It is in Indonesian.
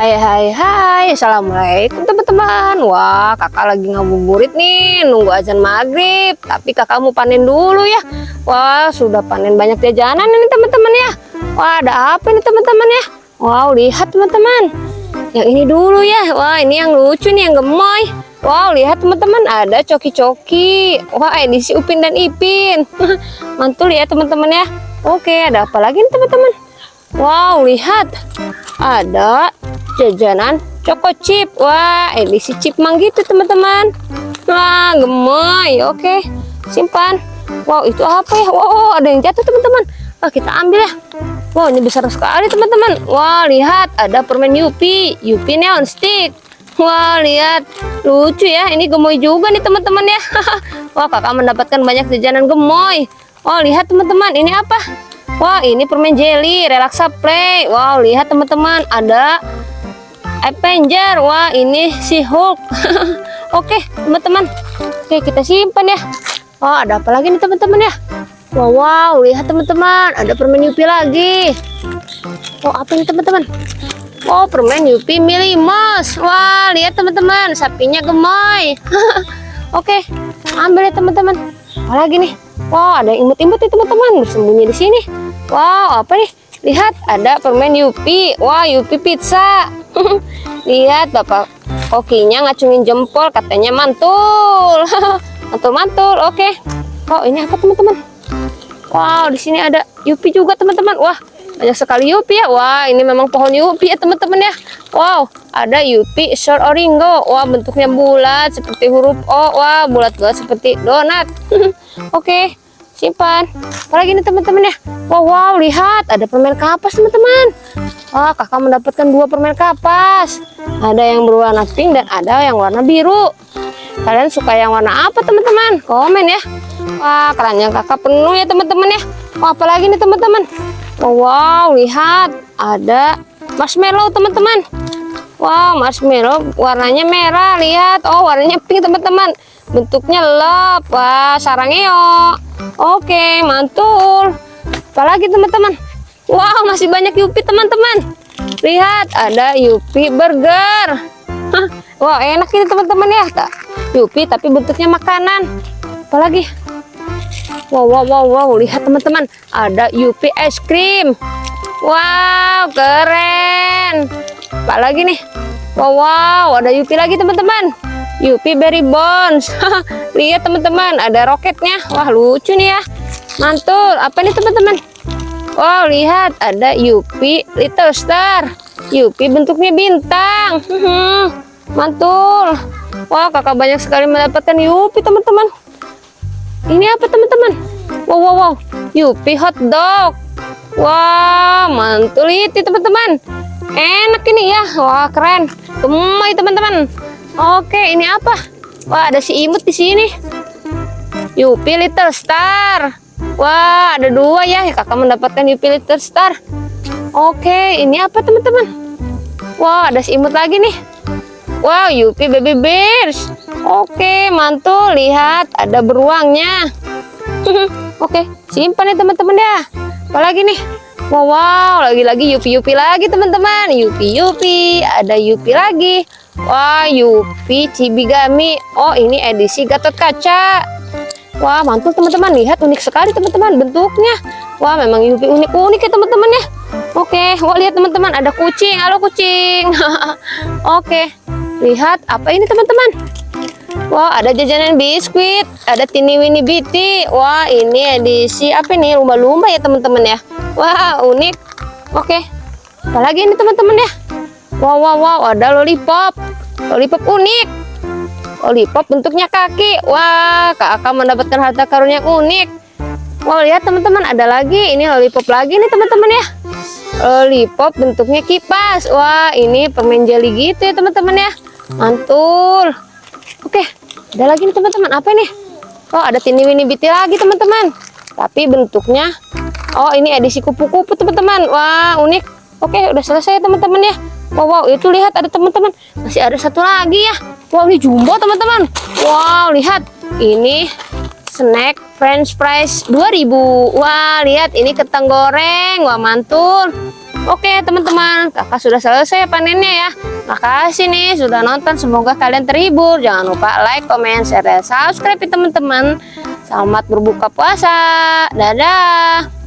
Hai hai hai. Assalamualaikum teman-teman. Wah kakak lagi ngabuburit nih. Nunggu azan maghrib. Tapi kakak mau panen dulu ya. Wah sudah panen banyak jajanan ini teman-teman ya. Wah ada apa nih teman-teman ya? Wow lihat teman-teman. Yang ini dulu ya. Wah ini yang lucu nih yang gemoy. Wow lihat teman-teman. Ada coki-coki. Wah edisi Upin dan Ipin. Mantul ya teman-teman ya. Oke ada apa lagi nih teman-teman? Wow lihat. Ada jajanan Choco Chip. Wah, edisi Chipmang gitu, teman-teman. Wah, gemoy. Oke, simpan. Wow, itu apa ya? Wow, ada yang jatuh, teman-teman. Wah, kita ambil ya. Wow, ini besar sekali, teman-teman. Wah, lihat, ada permen Yupi. Yupi Neon Stick. Wah, lihat. Lucu ya. Ini gemoy juga nih, teman-teman ya. Wah, kakak mendapatkan banyak jajanan gemoy. Oh, lihat, teman-teman. Ini apa? Wah, ini permen jelly, relaksa play. Wow, lihat, teman-teman. Ada Avenger. Wah ini si Hulk. Oke teman-teman. Oke kita simpan ya. Oh ada apa lagi nih teman-teman ya? Wow, wow lihat teman-teman. Ada permen Yupi lagi. Oh apa ini teman-teman? Oh permen Yupi Milimos wah lihat teman-teman. Sapinya gemoy oke ambil ya teman-teman. Apa lagi nih? Wow ada imut-imut nih teman-teman. Bersembunyi di sini. Wow apa nih? Lihat ada permen Yupi. Wah Yupi pizza lihat bapak kokinya ngacungin jempol katanya mantul. Mantul mantul oke. Okay. oh ini apa teman-teman? Wow di sini ada yupi juga teman-teman. Wah banyak sekali yupi ya. Wah ini memang pohon yupi ya teman-teman ya. Wow ada yupi short oringo. Wah bentuknya bulat seperti huruf o. Wah bulat-bulat seperti donat. Oke okay simpan. Apalagi nih teman-teman ya? Wow wow lihat ada permen kapas teman-teman. Wah kakak mendapatkan dua permen kapas. Ada yang berwarna pink dan ada yang warna biru. Kalian suka yang warna apa teman-teman? Komen ya. Wah kerannya kakak penuh ya teman-teman ya. Wah apalagi nih teman-teman? Wow, wow lihat ada marshmallow teman-teman. Wow marshmallow warnanya merah lihat. Oh warnanya pink teman-teman. Bentuknya lep wah sarangnya Oke, mantul. Apalagi teman-teman? Wow, masih banyak Yupi teman-teman. Lihat, ada Yupi burger. Hah, wow, enak ini teman-teman ya. Tak Yupi tapi bentuknya makanan. Apalagi? Wow, wow, wow, wow. Lihat teman-teman, ada Yupi es krim. Wow, keren. Apalagi nih? Wow, wow, ada Yupi lagi teman-teman. Yupi Berry Bones. Lihat teman-teman, ada roketnya. Wah, lucu nih ya. Mantul. Apa nih teman-teman? Wow, lihat ada Yupi Little Star. Yupi bentuknya bintang. Mantul. Wah, kakak banyak sekali mendapatkan Yupi teman-teman. Ini apa teman-teman? Wow, wow, wow. Yupi hot dog. Wah, mantul itu teman-teman. Enak ini ya. Wah, keren. Gemoy teman-teman. Oke, ini apa? Wah, ada si imut di sini. Yupi Little Star. Wah, ada dua ya. Kakak mendapatkan Yupi Little Star. Oke, ini apa teman-teman? Wah, ada si imut lagi nih. Wow, Yupi Baby Bears. Oke, mantul. Lihat, ada beruangnya. Oke, simpan ya teman-teman ya. Apalagi nih? Wow, wow lagi-lagi Yupi-Yupi lagi teman-teman. Yupi-Yupi, ada Yupi lagi. Wah, Yupi Cibigami. Oh, ini edisi Gatot Kaca. Wah, mantul teman-teman. Lihat unik sekali teman-teman bentuknya. Wah, memang Yupi unik-unik ya teman-teman ya. Oke, wah lihat teman-teman ada kucing. Halo kucing. Oke. Lihat apa ini teman-teman? Wah, ada jajanan biskuit, ada Tini Winnie Biti. Wah, ini edisi apa nih? Lumba-lumba ya teman-teman ya. Wah, unik. Oke. Apalagi ini teman-teman ya? Wow, wow, wow, ada lollipop. Lollipop unik. Lollipop bentuknya kaki. Wah, kak akan mendapatkan harta karun yang unik. Wow, lihat teman-teman, ada lagi. Ini lollipop lagi nih teman-teman ya. Lollipop bentuknya kipas. Wah, ini permen jelly gitu ya teman-teman ya. Mantul. Oke, ada lagi nih teman-teman. Apa ini? Oh, ada tini wini biti lagi teman-teman. Tapi bentuknya, oh ini edisi kupu-kupu teman-teman. Wah, unik. Oke, udah selesai teman-teman ya. Wow, wow, itu lihat ada teman-teman. Masih ada satu lagi ya. Wow, ini jumbo teman-teman. Wow, lihat. Ini snack french fries 2000. Wah, lihat ini kentang goreng. Wah, mantul. Oke teman-teman, kakak sudah selesai panennya ya. Makasih nih sudah nonton, semoga kalian terhibur. Jangan lupa like, comment, share, dan subscribe teman-teman. Selamat berbuka puasa. Dadah.